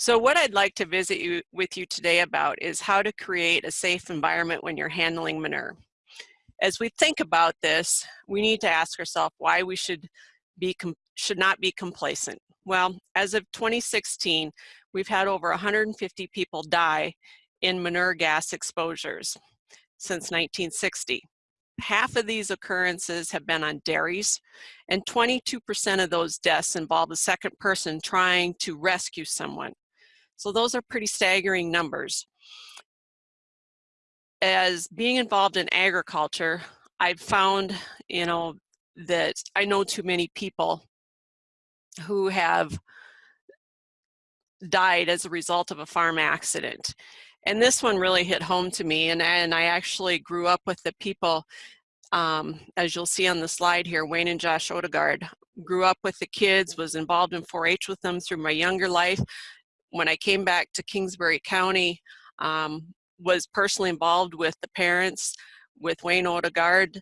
So what I'd like to visit you with you today about is how to create a safe environment when you're handling manure. As we think about this, we need to ask ourselves why we should be should not be complacent. Well, as of 2016, we've had over 150 people die in manure gas exposures since 1960. Half of these occurrences have been on dairies, and 22% of those deaths involve a second person trying to rescue someone. So those are pretty staggering numbers. As being involved in agriculture, I've found, you know, that I know too many people who have died as a result of a farm accident. And this one really hit home to me. And, and I actually grew up with the people, um, as you'll see on the slide here, Wayne and Josh Odegaard. Grew up with the kids, was involved in 4-H with them through my younger life. When I came back to Kingsbury County, um, was personally involved with the parents, with Wayne Odegaard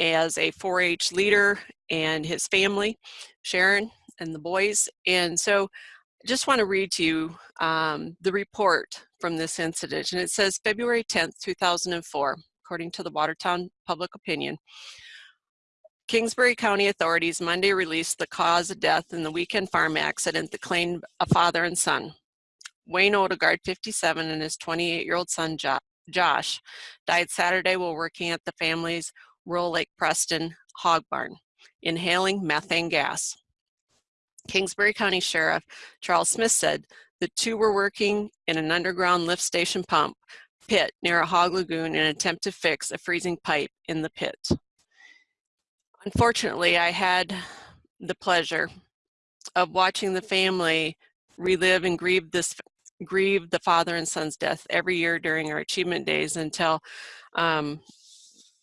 as a 4-H leader and his family, Sharon and the boys. And so I just want to read to you um, the report from this incident. And it says February 10th, 2004, according to the Watertown Public Opinion. Kingsbury County authorities Monday released the cause of death in the weekend farm accident that claimed a father and son. Wayne Odegaard, 57, and his 28-year-old son, Josh, died Saturday while working at the family's Rural Lake Preston hog barn, inhaling methane gas. Kingsbury County Sheriff Charles Smith said the two were working in an underground lift station pump pit near a hog lagoon in an attempt to fix a freezing pipe in the pit. Unfortunately, I had the pleasure of watching the family relive and grieve this grieve the father and son's death every year during our achievement days until um,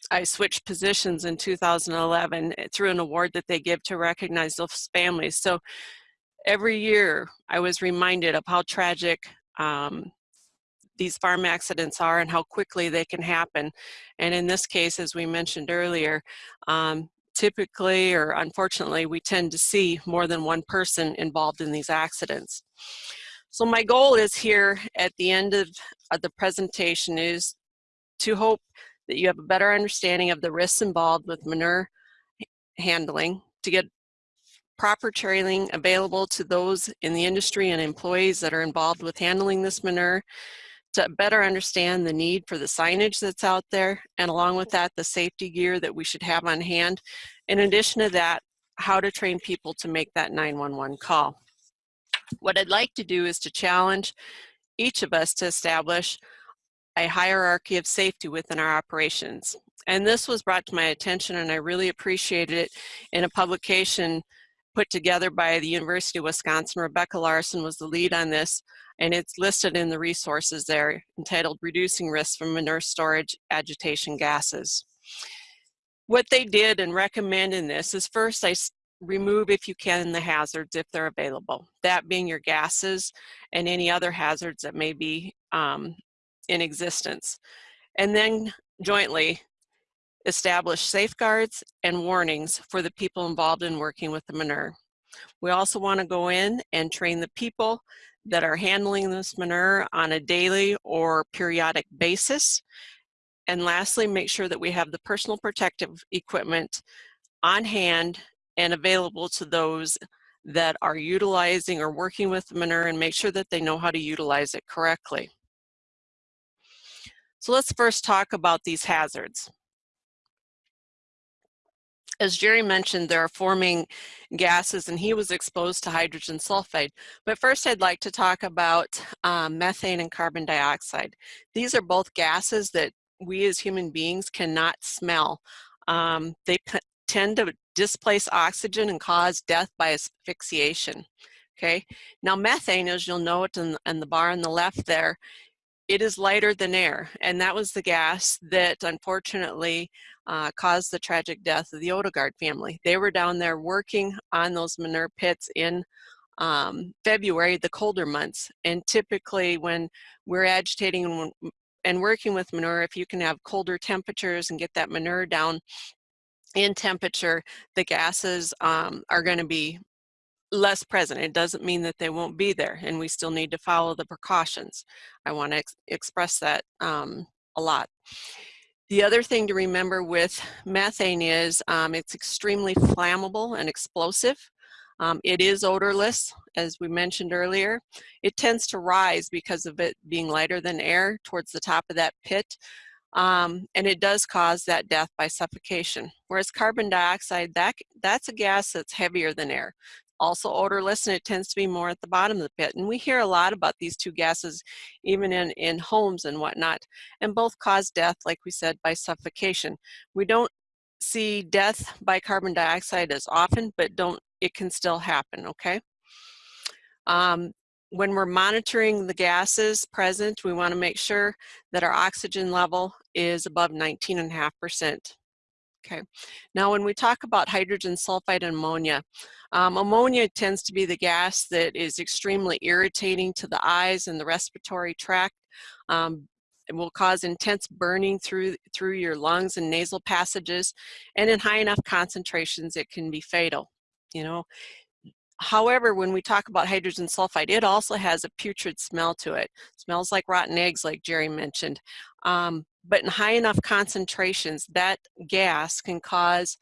I switched positions in 2011 eh, through an award that they give to recognize those families. So every year I was reminded of how tragic um, these farm accidents are and how quickly they can happen. And in this case, as we mentioned earlier, um, typically or unfortunately, we tend to see more than one person involved in these accidents. So my goal is here at the end of, of the presentation is to hope that you have a better understanding of the risks involved with manure handling, to get proper training available to those in the industry and employees that are involved with handling this manure, to better understand the need for the signage that's out there, and along with that, the safety gear that we should have on hand. In addition to that, how to train people to make that 911 call. What I'd like to do is to challenge each of us to establish a hierarchy of safety within our operations. And this was brought to my attention and I really appreciated it in a publication put together by the University of Wisconsin. Rebecca Larson was the lead on this and it's listed in the resources there entitled Reducing Risks from Manure Storage Agitation Gases. What they did and recommend in this is first I remove if you can the hazards if they're available. That being your gases and any other hazards that may be um, in existence. And then jointly establish safeguards and warnings for the people involved in working with the manure. We also want to go in and train the people that are handling this manure on a daily or periodic basis. And lastly, make sure that we have the personal protective equipment on hand and available to those that are utilizing or working with the manure and make sure that they know how to utilize it correctly. So let's first talk about these hazards. As Jerry mentioned, there are forming gases and he was exposed to hydrogen sulfide. But first I'd like to talk about um, methane and carbon dioxide. These are both gases that we as human beings cannot smell. Um, they tend to displace oxygen and cause death by asphyxiation. Okay, now methane, as you'll note in, in the bar on the left there, it is lighter than air. And that was the gas that unfortunately uh, caused the tragic death of the Odegaard family. They were down there working on those manure pits in um, February, the colder months. And typically when we're agitating and, and working with manure, if you can have colder temperatures and get that manure down in temperature, the gases um, are going to be less present. It doesn't mean that they won't be there and we still need to follow the precautions. I want to ex express that um, a lot. The other thing to remember with methane is um, it's extremely flammable and explosive. Um, it is odorless, as we mentioned earlier. It tends to rise because of it being lighter than air towards the top of that pit. Um, and it does cause that death by suffocation. Whereas carbon dioxide, that, that's a gas that's heavier than air. Also odorless and it tends to be more at the bottom of the pit. And we hear a lot about these two gases even in, in homes and whatnot. And both cause death, like we said, by suffocation. We don't see death by carbon dioxide as often, but don't it can still happen, okay? Um, when we're monitoring the gases present, we wanna make sure that our oxygen level is above 19.5%. Okay, now when we talk about hydrogen sulfide and ammonia, um, ammonia tends to be the gas that is extremely irritating to the eyes and the respiratory tract. Um, it will cause intense burning through, through your lungs and nasal passages, and in high enough concentrations, it can be fatal you know. However, when we talk about hydrogen sulfide, it also has a putrid smell to it. smells like rotten eggs, like Jerry mentioned. Um, but in high enough concentrations, that gas can cause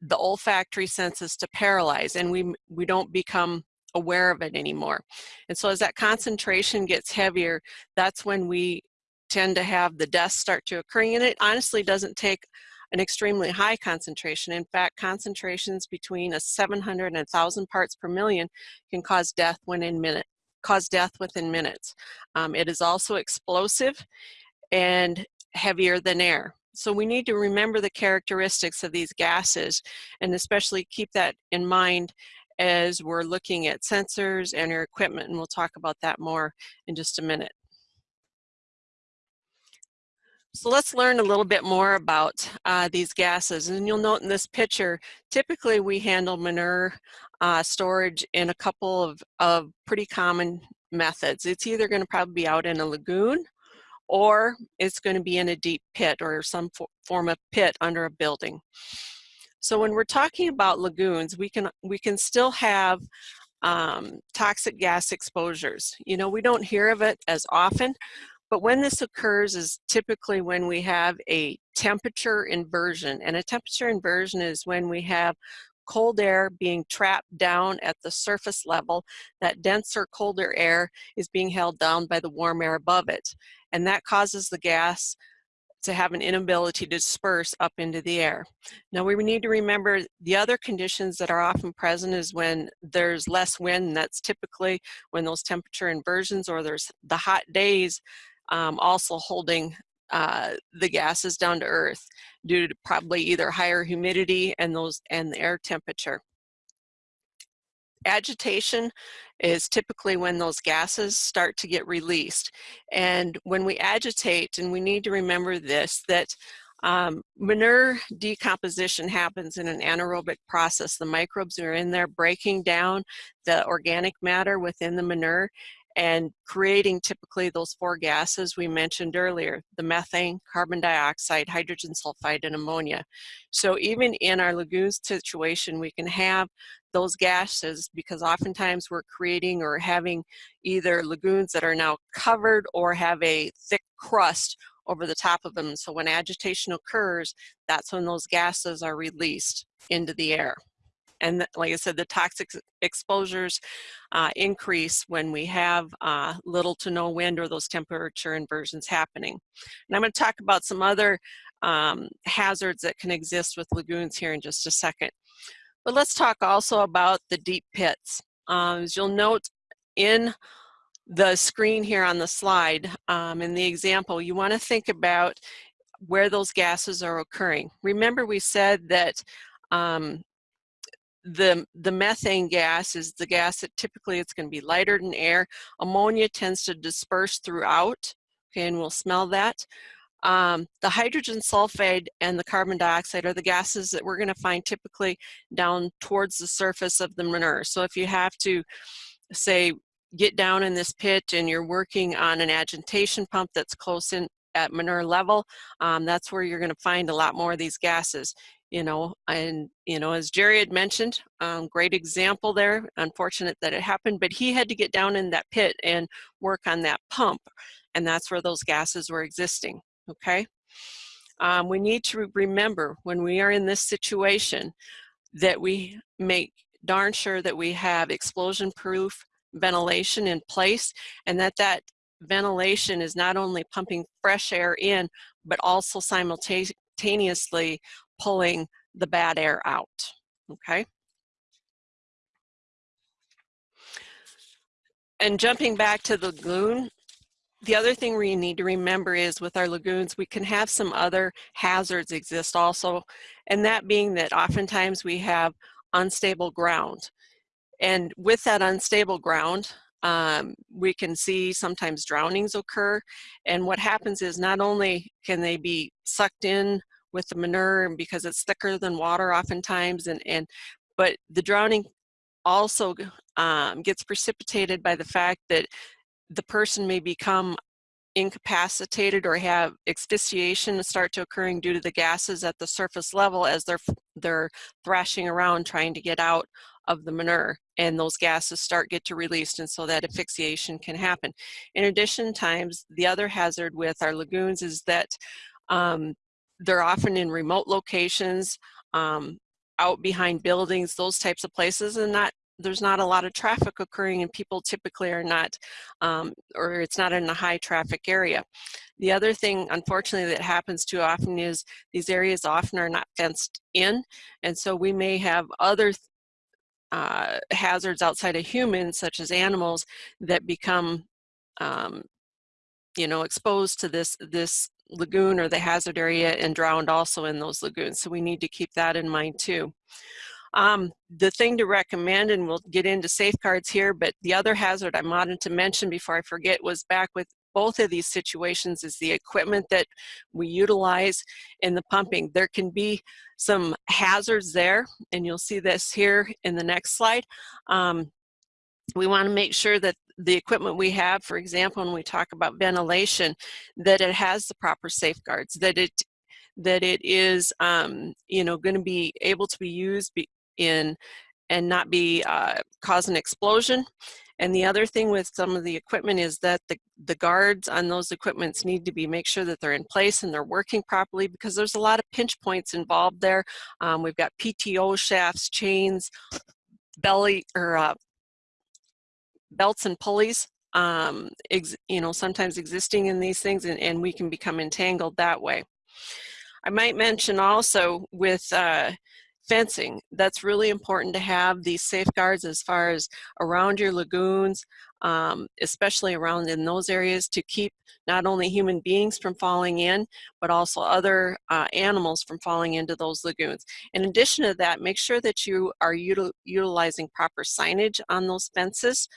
the olfactory senses to paralyze and we, we don't become aware of it anymore. And so as that concentration gets heavier, that's when we tend to have the deaths start to occurring. And it honestly doesn't take an extremely high concentration. In fact, concentrations between a 700 and 1,000 parts per million can cause death within minute, cause death within minutes. Um, it is also explosive and heavier than air. So we need to remember the characteristics of these gases and especially keep that in mind as we're looking at sensors and your equipment and we'll talk about that more in just a minute. So let's learn a little bit more about uh, these gases. And you'll note in this picture, typically we handle manure uh, storage in a couple of, of pretty common methods. It's either going to probably be out in a lagoon or it's going to be in a deep pit or some form of pit under a building. So when we're talking about lagoons, we can, we can still have um, toxic gas exposures. You know, we don't hear of it as often, but when this occurs is typically when we have a temperature inversion. And a temperature inversion is when we have cold air being trapped down at the surface level. That denser, colder air is being held down by the warm air above it. And that causes the gas to have an inability to disperse up into the air. Now we need to remember the other conditions that are often present is when there's less wind, that's typically when those temperature inversions or there's the hot days um, also holding uh, the gases down to earth due to probably either higher humidity and those and the air temperature. Agitation is typically when those gases start to get released. And when we agitate, and we need to remember this, that um, manure decomposition happens in an anaerobic process. The microbes are in there breaking down the organic matter within the manure and creating typically those four gases we mentioned earlier, the methane, carbon dioxide, hydrogen sulfide, and ammonia. So even in our lagoons situation, we can have those gases because oftentimes we're creating or having either lagoons that are now covered or have a thick crust over the top of them. So when agitation occurs, that's when those gases are released into the air. And like I said, the toxic exposures uh, increase when we have uh, little to no wind or those temperature inversions happening. And I'm going to talk about some other um, hazards that can exist with lagoons here in just a second. But let's talk also about the deep pits. Um, as you'll note in the screen here on the slide, um, in the example, you want to think about where those gases are occurring. Remember we said that um, the, the methane gas is the gas that typically it's going to be lighter than air. Ammonia tends to disperse throughout, okay, and we'll smell that. Um, the hydrogen sulfide and the carbon dioxide are the gases that we're going to find typically down towards the surface of the manure. So if you have to, say, get down in this pit and you're working on an agitation pump that's close in at manure level, um, that's where you're going to find a lot more of these gases. You know, and, you know, as Jerry had mentioned, um, great example there, unfortunate that it happened, but he had to get down in that pit and work on that pump, and that's where those gases were existing, okay? Um, we need to remember when we are in this situation that we make darn sure that we have explosion-proof ventilation in place and that that ventilation is not only pumping fresh air in, but also simultaneously pulling the bad air out, okay? And jumping back to the lagoon, the other thing we need to remember is with our lagoons, we can have some other hazards exist also, and that being that oftentimes we have unstable ground. And with that unstable ground, um, we can see sometimes drownings occur. And what happens is not only can they be sucked in with the manure and because it's thicker than water oftentimes, and, and but the drowning also um, gets precipitated by the fact that the person may become incapacitated or have asphyxiation start to occurring due to the gases at the surface level as they're they're thrashing around trying to get out of the manure and those gases start get to released and so that asphyxiation can happen. In addition times the other hazard with our lagoons is that um, they're often in remote locations um, out behind buildings those types of places and not there's not a lot of traffic occurring and people typically are not, um, or it's not in a high traffic area. The other thing, unfortunately, that happens too often is these areas often are not fenced in. And so we may have other uh, hazards outside of humans, such as animals, that become, um, you know, exposed to this, this lagoon or the hazard area and drowned also in those lagoons. So we need to keep that in mind too. Um, the thing to recommend, and we'll get into safeguards here, but the other hazard I wanted to mention before I forget was back with both of these situations is the equipment that we utilize in the pumping. There can be some hazards there, and you'll see this here in the next slide. Um, we want to make sure that the equipment we have, for example, when we talk about ventilation, that it has the proper safeguards, that it that it is, um, you know, going to be able to be used be, in and not be uh, cause an explosion. And the other thing with some of the equipment is that the, the guards on those equipments need to be make sure that they're in place and they're working properly because there's a lot of pinch points involved there. Um, we've got PTO shafts, chains, belly or uh, belts and pulleys um, you know, sometimes existing in these things and, and we can become entangled that way. I might mention also with uh, fencing. That's really important to have these safeguards as far as around your lagoons, um, especially around in those areas to keep not only human beings from falling in, but also other uh, animals from falling into those lagoons. In addition to that, make sure that you are util utilizing proper signage on those fences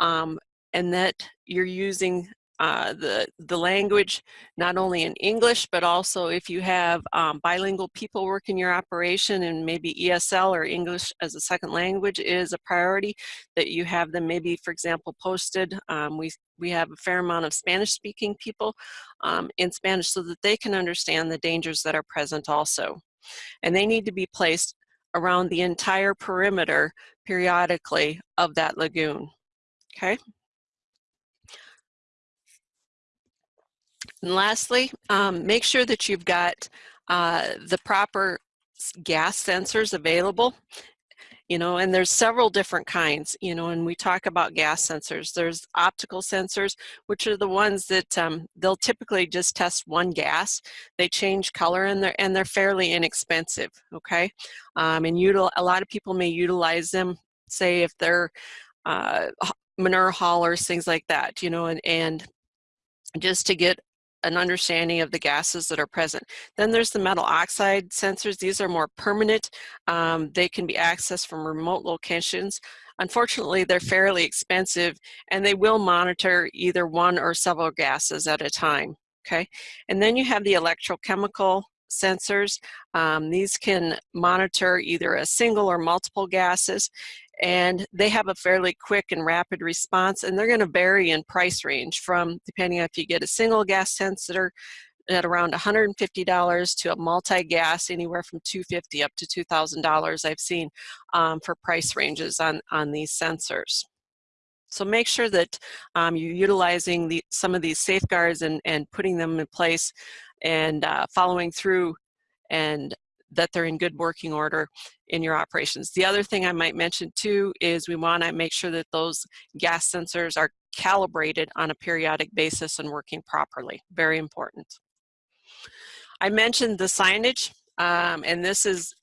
um, and that you're using uh, the, the language, not only in English, but also if you have um, bilingual people working your operation and maybe ESL or English as a second language is a priority, that you have them maybe, for example, posted. Um, we, we have a fair amount of Spanish speaking people um, in Spanish so that they can understand the dangers that are present also. And they need to be placed around the entire perimeter periodically of that lagoon, okay? And lastly, um, make sure that you've got uh, the proper gas sensors available. You know, and there's several different kinds, you know, and we talk about gas sensors. There's optical sensors, which are the ones that um, they'll typically just test one gas. They change color and they're, and they're fairly inexpensive, okay? Um, and util a lot of people may utilize them, say if they're uh, manure haulers, things like that, you know, and, and just to get an understanding of the gases that are present. Then there's the metal oxide sensors. These are more permanent. Um, they can be accessed from remote locations. Unfortunately, they're fairly expensive and they will monitor either one or several gases at a time, okay? And then you have the electrochemical sensors. Um, these can monitor either a single or multiple gases and they have a fairly quick and rapid response and they're going to vary in price range from depending on if you get a single gas sensor at around $150 to a multi-gas anywhere from 250 up to $2,000 I've seen um, for price ranges on, on these sensors. So make sure that um, you're utilizing the, some of these safeguards and, and putting them in place and uh, following through and that they're in good working order in your operations. The other thing I might mention too is we want to make sure that those gas sensors are calibrated on a periodic basis and working properly. Very important. I mentioned the signage, um, and this is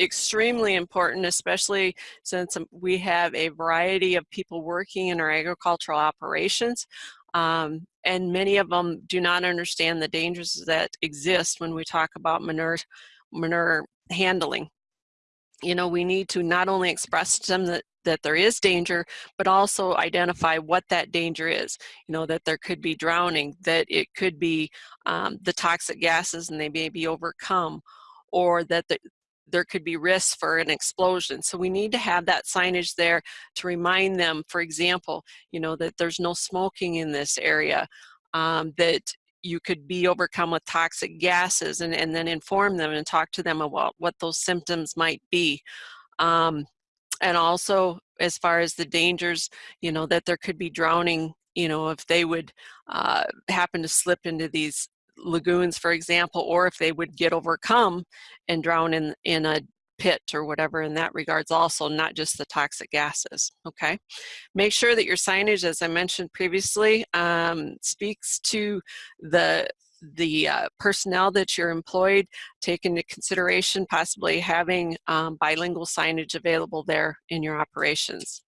extremely important, especially since we have a variety of people working in our agricultural operations. Um, and many of them do not understand the dangers that exist when we talk about manure, manure handling. You know, we need to not only express to them that that there is danger, but also identify what that danger is. You know, that there could be drowning, that it could be um, the toxic gases and they may be overcome, or that the, there could be risks for an explosion. So we need to have that signage there to remind them, for example, you know, that there's no smoking in this area, um, that you could be overcome with toxic gases and, and then inform them and talk to them about what those symptoms might be. Um, and also as far as the dangers, you know, that there could be drowning, you know, if they would uh, happen to slip into these lagoons, for example, or if they would get overcome and drown in, in a pit or whatever in that regards also, not just the toxic gases, okay? Make sure that your signage, as I mentioned previously, um, speaks to the the uh, personnel that you're employed, take into consideration possibly having um, bilingual signage available there in your operations.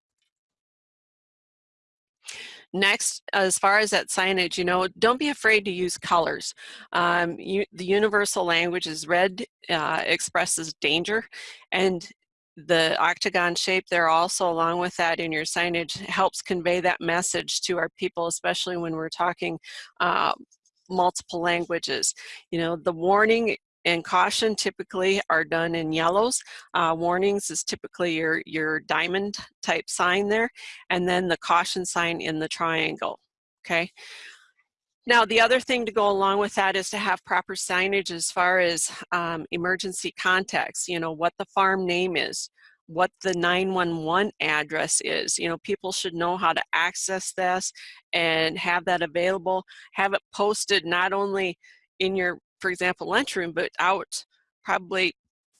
Next, as far as that signage, you know, don't be afraid to use colors. Um, you, the universal language is red, uh, expresses danger, and the octagon shape there also along with that in your signage helps convey that message to our people, especially when we're talking uh, multiple languages. You know, the warning and caution typically are done in yellows. Uh, warnings is typically your, your diamond type sign there, and then the caution sign in the triangle, okay? Now, the other thing to go along with that is to have proper signage as far as um, emergency contacts, you know, what the farm name is, what the 911 address is. You know, people should know how to access this and have that available, have it posted not only in your, for example, lunchroom, but out probably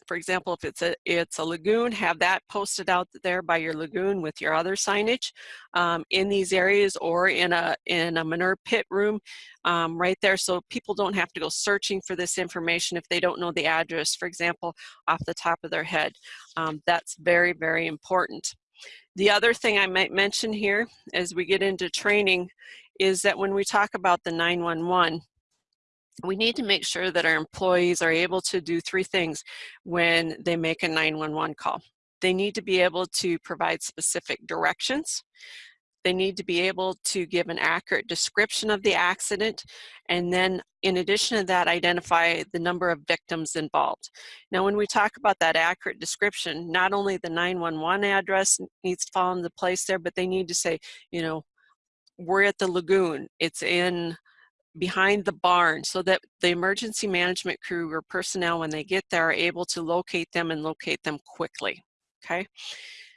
for example, if it's a, it's a lagoon, have that posted out there by your lagoon with your other signage um, in these areas or in a, in a manure pit room um, right there so people don't have to go searching for this information if they don't know the address, for example, off the top of their head. Um, that's very, very important. The other thing I might mention here as we get into training is that when we talk about the 911, we need to make sure that our employees are able to do three things when they make a 911 call. They need to be able to provide specific directions. They need to be able to give an accurate description of the accident. And then in addition to that, identify the number of victims involved. Now, when we talk about that accurate description, not only the 911 address needs to fall into place there, but they need to say, you know, we're at the lagoon. It's in behind the barn so that the emergency management crew or personnel when they get there are able to locate them and locate them quickly okay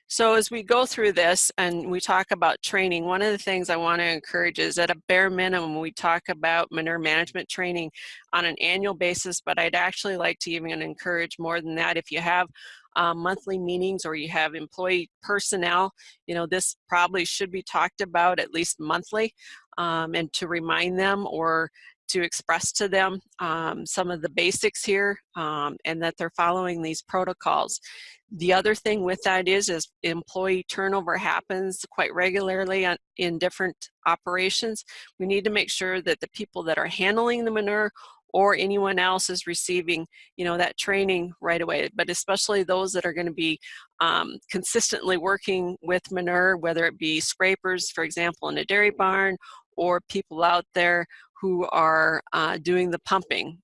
so as we go through this and we talk about training one of the things I want to encourage is at a bare minimum we talk about manure management training on an annual basis but I'd actually like to even encourage more than that. If you have um, monthly meetings or you have employee personnel, you know, this probably should be talked about at least monthly um, and to remind them or to express to them um, some of the basics here um, and that they're following these protocols. The other thing with that is, is employee turnover happens quite regularly on, in different operations. We need to make sure that the people that are handling the manure or anyone else is receiving, you know, that training right away. But especially those that are going to be um, consistently working with manure, whether it be scrapers, for example, in a dairy barn, or people out there who are uh, doing the pumping.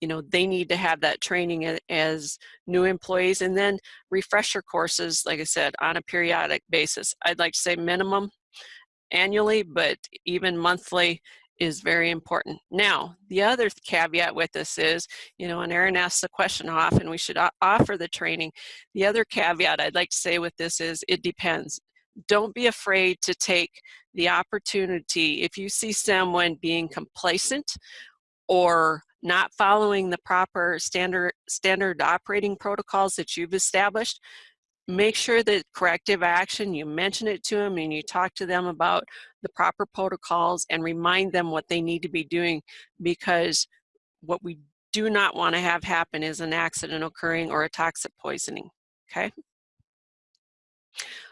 You know, they need to have that training as new employees and then refresher courses, like I said, on a periodic basis. I'd like to say minimum annually, but even monthly is very important. Now, the other caveat with this is, you know, and Erin asks the question often we should offer the training. The other caveat I'd like to say with this is it depends. Don't be afraid to take the opportunity. If you see someone being complacent or not following the proper standard, standard operating protocols that you've established, make sure that corrective action, you mention it to them and you talk to them about the proper protocols and remind them what they need to be doing because what we do not want to have happen is an accident occurring or a toxic poisoning, okay?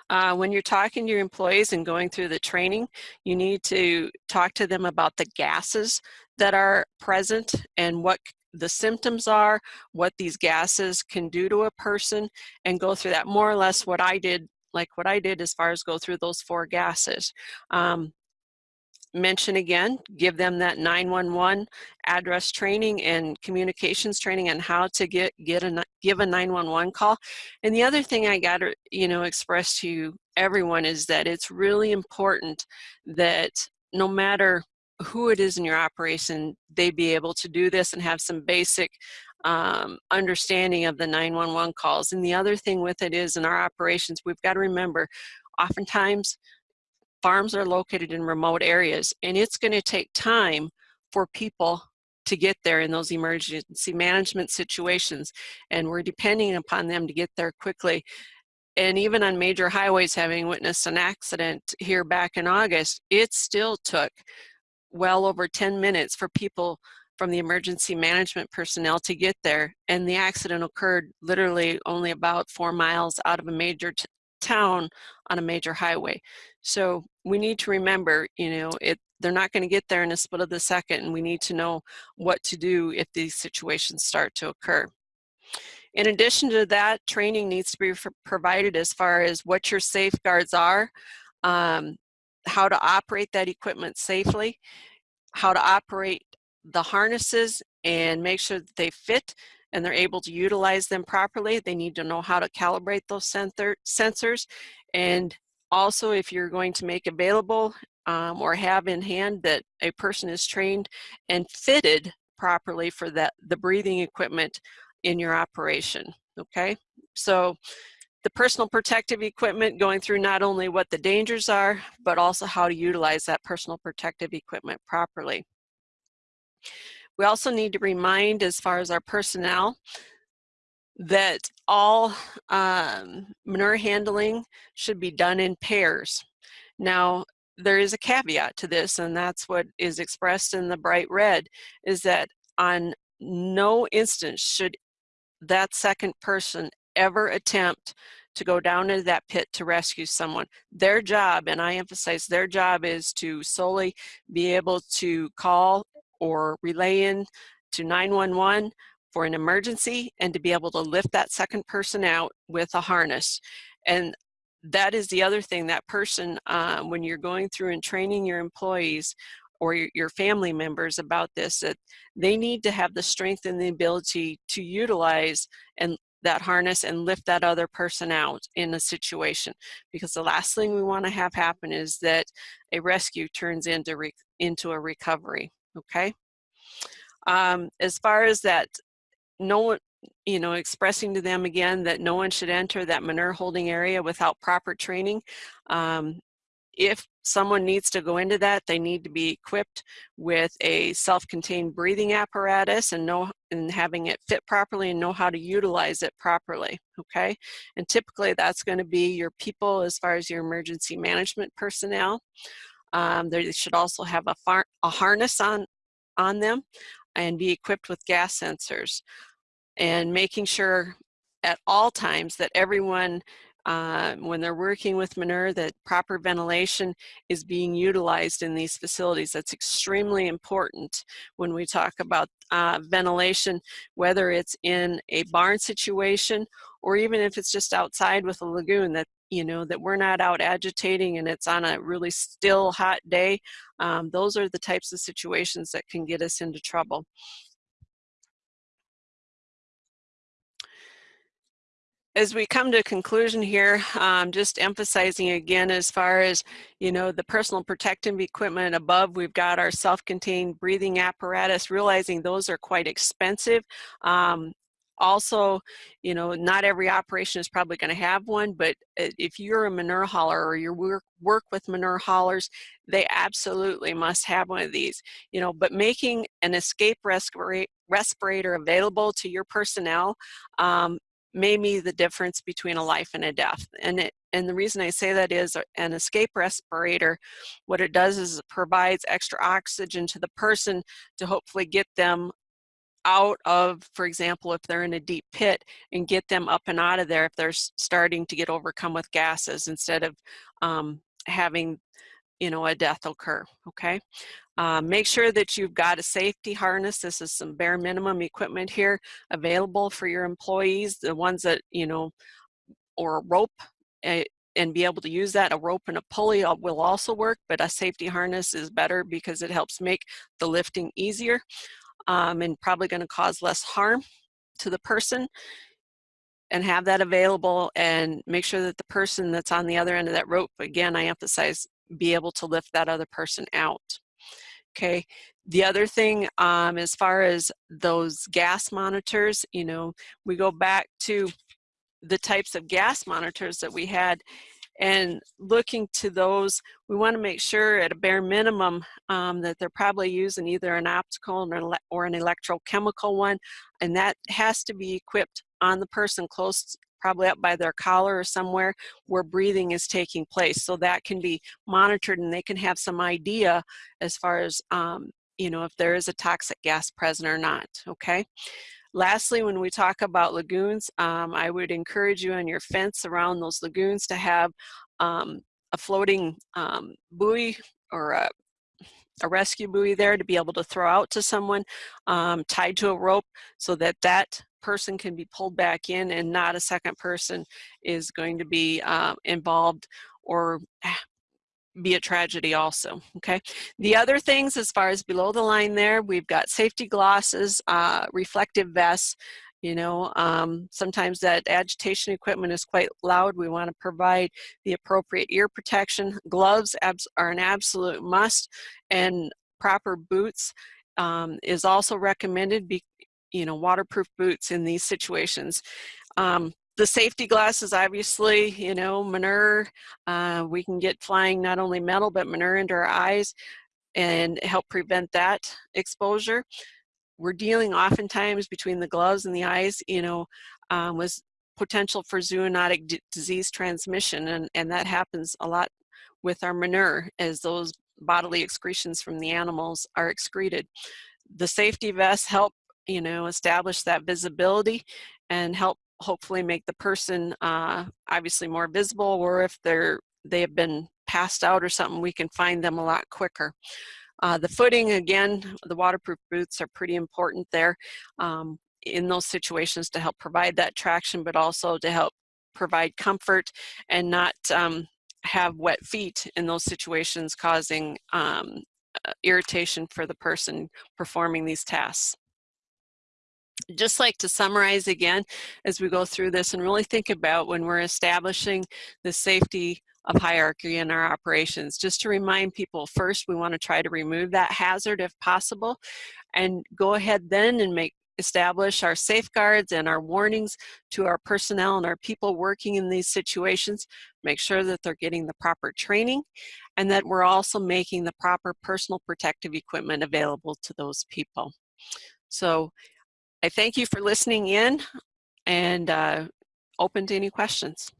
Uh, when you're talking to your employees and going through the training, you need to talk to them about the gases that are present and what the symptoms are, what these gases can do to a person, and go through that more or less what I did, like what I did as far as go through those four gases. Um, mention again, give them that 911 address training and communications training on how to get, get a, give a 911 call. And the other thing I got to, you know, express to everyone is that it's really important that no matter who it is in your operation, they be able to do this and have some basic um, understanding of the 911 calls. And the other thing with it is in our operations, we've got to remember, oftentimes farms are located in remote areas and it's going to take time for people to get there in those emergency management situations and we're depending upon them to get there quickly and even on major highways having witnessed an accident here back in August it still took well over 10 minutes for people from the emergency management personnel to get there. And the accident occurred literally only about four miles out of a major town on a major highway. So we need to remember, you know, it they're not going to get there in a split of the second and we need to know what to do if these situations start to occur. In addition to that, training needs to be provided as far as what your safeguards are, um, how to operate that equipment safely, how to operate the harnesses and make sure that they fit and they're able to utilize them properly. They need to know how to calibrate those sensor, sensors. And also if you're going to make available um, or have in hand that a person is trained and fitted properly for that the breathing equipment in your operation, okay? So the personal protective equipment going through not only what the dangers are, but also how to utilize that personal protective equipment properly. We also need to remind as far as our personnel that all um, manure handling should be done in pairs. Now, there is a caveat to this, and that's what is expressed in the bright red, is that on no instance should that second person ever attempt to go down into that pit to rescue someone. Their job, and I emphasize their job is to solely be able to call or relay in to 911 for an emergency and to be able to lift that second person out with a harness. And that is the other thing, that person, uh, when you're going through and training your employees or your, family members about this, that they need to have the strength and the ability to utilize and that harness and lift that other person out in a situation because the last thing we want to have happen is that a rescue turns into into a recovery okay um, as far as that no one you know expressing to them again that no one should enter that manure holding area without proper training um, if someone needs to go into that, they need to be equipped with a self-contained breathing apparatus and know and having it fit properly and know how to utilize it properly, okay? And typically that's gonna be your people as far as your emergency management personnel. Um, they should also have a, a harness on, on them and be equipped with gas sensors and making sure at all times that everyone uh, when they're working with manure that proper ventilation is being utilized in these facilities. That's extremely important when we talk about uh, ventilation, whether it's in a barn situation or even if it's just outside with a lagoon that you know, that we're not out agitating and it's on a really still hot day. Um, those are the types of situations that can get us into trouble. as we come to a conclusion here, um, just emphasizing again as far as, you know, the personal protective equipment above, we've got our self-contained breathing apparatus, realizing those are quite expensive. Um, also, you know, not every operation is probably going to have one, but if you're a manure hauler or you work, work with manure haulers, they absolutely must have one of these, you know, but making an escape respirator available to your personnel um, may be the difference between a life and a death. And it, and the reason I say that is an escape respirator, what it does is it provides extra oxygen to the person to hopefully get them out of, for example, if they're in a deep pit and get them up and out of there if they're starting to get overcome with gases instead of um, having, you know, a death occur, okay? Uh, make sure that you've got a safety harness. This is some bare minimum equipment here available for your employees, the ones that, you know, or a rope uh, and be able to use that. A rope and a pulley will also work, but a safety harness is better because it helps make the lifting easier um, and probably gonna cause less harm to the person and have that available and make sure that the person that's on the other end of that rope, again, I emphasize, be able to lift that other person out. Okay. The other thing, um, as far as those gas monitors, you know, we go back to the types of gas monitors that we had and looking to those, we want to make sure at a bare minimum um, that they're probably using either an optical or an electrochemical one, and that has to be equipped on the person close probably up by their collar or somewhere where breathing is taking place. So that can be monitored and they can have some idea as far as, um, you know, if there is a toxic gas present or not, okay? Lastly, when we talk about lagoons, um, I would encourage you on your fence around those lagoons to have um, a floating um, buoy or a, a, rescue buoy there to be able to throw out to someone um, tied to a rope so that that person can be pulled back in and not a second person is going to be uh, involved or be a tragedy also, okay? The other things as far as below the line there, we've got safety glosses, uh, reflective vests, you know, um, sometimes that agitation equipment is quite loud. We want to provide the appropriate ear protection. Gloves are an absolute must and proper boots um, is also recommended be, you know, waterproof boots in these situations. Um, the safety glasses, obviously, you know, manure, uh, we can get flying not only metal, but manure into our eyes and help prevent that exposure. We're dealing oftentimes between the gloves and the eyes, you know, um, with potential for zoonotic disease transmission, and, and that happens a lot with our manure as those bodily excretions from the animals are excreted. The safety vests help you know, establish that visibility and help hopefully make the person uh, obviously more visible or if they're they have been passed out or something we can find them a lot quicker. Uh, the footing again the waterproof boots are pretty important there um, in those situations to help provide that traction but also to help provide comfort and not um, have wet feet in those situations causing um, uh, irritation for the person performing these tasks just like to summarize again as we go through this and really think about when we're establishing the safety of hierarchy in our operations. Just to remind people, first we want to try to remove that hazard if possible and go ahead then and make establish our safeguards and our warnings to our personnel and our people working in these situations, make sure that they're getting the proper training and that we're also making the proper personal protective equipment available to those people. So I thank you for listening in and uh, open to any questions.